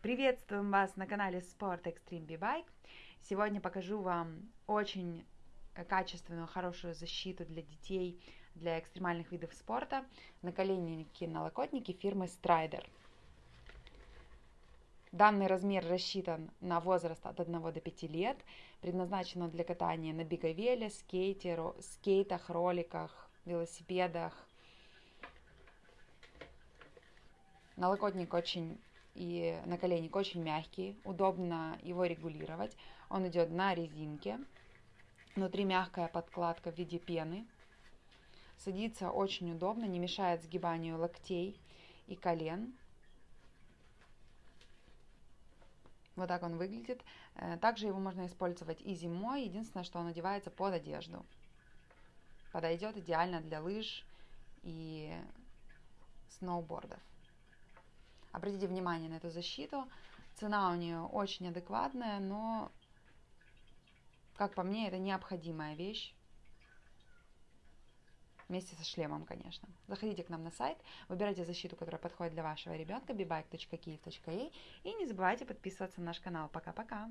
Приветствуем вас на канале Sport Extreme B-Bike. Сегодня покажу вам очень качественную, хорошую защиту для детей, для экстремальных видов спорта. Наколенники, налокотники фирмы Strider. Данный размер рассчитан на возраст от 1 до 5 лет, предназначено для катания на биговеле, скейте, скейтах, роликах, велосипедах. Налокотник очень и наколенник очень мягкий, удобно его регулировать. Он идет на резинке, внутри мягкая подкладка в виде пены. Садится очень удобно, не мешает сгибанию локтей и колен. Вот так он выглядит. Э, также его можно использовать и зимой. Единственное, что он одевается под одежду. Подойдет идеально для лыж и сноубордов. Обратите внимание на эту защиту. Цена у нее очень адекватная, но, как по мне, это необходимая вещь. Вместе со шлемом, конечно. Заходите к нам на сайт, выбирайте защиту, которая подходит для вашего ребенка, bibike.kiev.ua и не забывайте подписываться на наш канал. Пока-пока!